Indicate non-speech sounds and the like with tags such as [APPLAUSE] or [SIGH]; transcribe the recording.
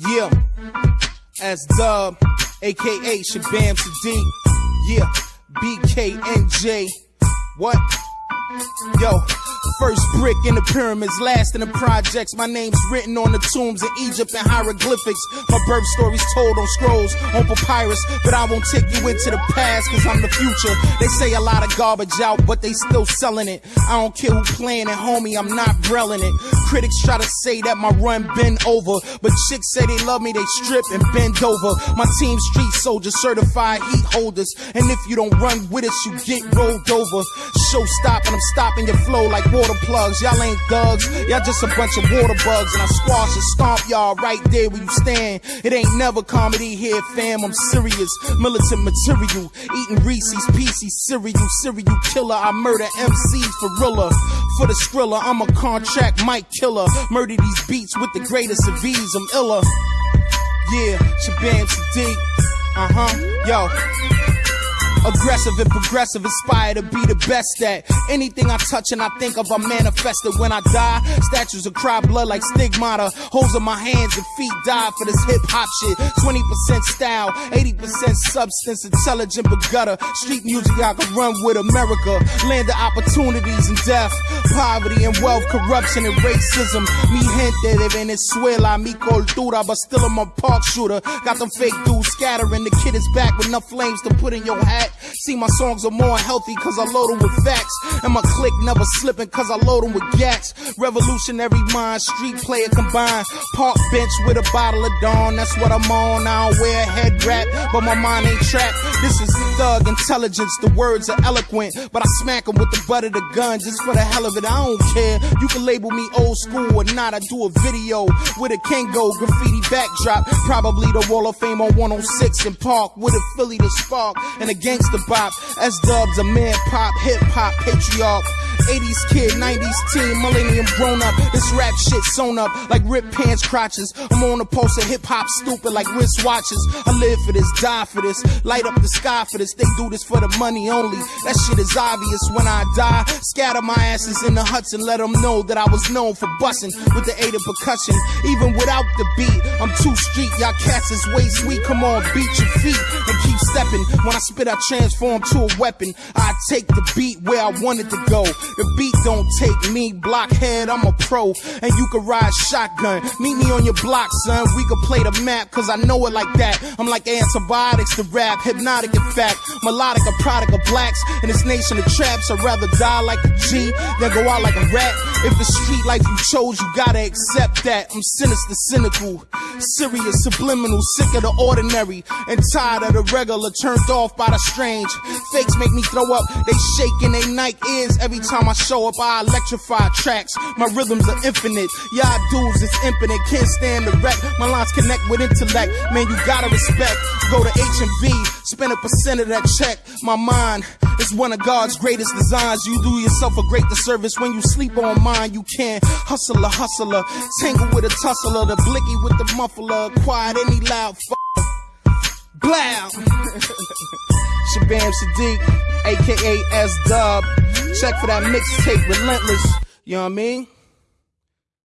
Yeah, S Dub, aka Shabam Sadiq. Yeah, BKNJ. What? Yo, first brick in the pyramids, last in the projects. My name's written on the tombs in Egypt and hieroglyphics. My birth story's told on scrolls, on papyrus. But I won't take you into the past, cause I'm the future. They say a lot of garbage out, but they still selling it. I don't care who playing it, homie, I'm not brelling it. Critics try to say that my run been over, but chicks say they love me, they strip and bend over. My team street soldiers, certified heat holders. And if you don't run with us, you get rolled over. Show stop and I'm stopping your flow like water plugs. Y'all ain't thugs, y'all just a bunch of water bugs. And I squash and stomp y'all right there where you stand. It ain't never comedy here, fam. I'm serious, militant material. Eating Reese's Pieces cereal, serial killer. I murder MCs for real. For the skrilla, I'm a contract mic killer. Murder these beats with the greatest of ease. I'm iller. Yeah, Shabam Sadiq. Uh huh. Yo. Aggressive and progressive, inspired to be the best at anything I touch and I think of, I manifest it when I die. Statues of cry blood like stigmata. Holes in my hands and feet die for this hip hop shit. 20% style, 80% substance, intelligent but gutter. Street music I can run with America. Land of opportunities and death. Poverty and wealth, corruption and racism. Mi gente de Venezuela, mi cultura, but still I'm a park shooter. Got them fake dudes scattering. The kid is back with enough flames to put in your hat. See, my songs are more healthy cause I load them with facts. And my click never slipping cause I load them with gas. Revolutionary mind, street player combined. Park bench with a bottle of Dawn, that's what I'm on. I don't wear a head wrap, but my mind ain't trapped. This is thug intelligence, the words are eloquent. But I smack them with the butt of the gun just for the hell of it. I don't care. You can label me old school or not. I do a video with a Kangol graffiti backdrop. Probably the Wall of Fame on 106 and Park with a Philly to spark and a gangster bop. S dubs, a man pop, hip hop, patriarch. 80s kid, 90s teen, millennium grown up. This rap shit sewn up like ripped pants crotches. I'm on a pulse of hip hop, stupid like wristwatches. I live for this, die for this, light up the sky for this. They do this for the money only. That shit is obvious when I die. Scatter my asses in the huts and let them know that I was known for busting with the aid of percussion. Even without the beat, I'm too street. Y'all cats is way sweet. Come on, beat your feet and stepping. When I spit, I transform to a weapon. I take the beat where I want it to go. The beat don't take me, blockhead, I'm a pro. And you can ride shotgun. Meet me on your block, son. We can play the map, cause I know it like that. I'm like antibiotics to rap, hypnotic in fact. Melodic, a product of blacks. In this nation of traps, I'd rather die like a G than go out like a rat. If the street life you chose, you gotta accept that. I'm sinister, cynical, serious, subliminal, sick of the ordinary, and tired of the regular, turned off by the strange. Fakes make me throw up, they shaking they Nike Airs every time I show up. I electrify tracks, my rhythms are infinite. Y'all dudes is infinite, can't stand the wreck. My lines connect with intellect, man, you gotta respect. Go to H and V, spend a percent of that check. My mind is one of God's greatest designs. You do yourself a great disservice when you sleep on mine. You can't hustle a hustler, tangle with a tussler, the blicky with the muffler, quiet any loud Blow! [LAUGHS] Shabam Sadiq, aka S Dub. Check for that mixtape, Relentless. You know what I mean?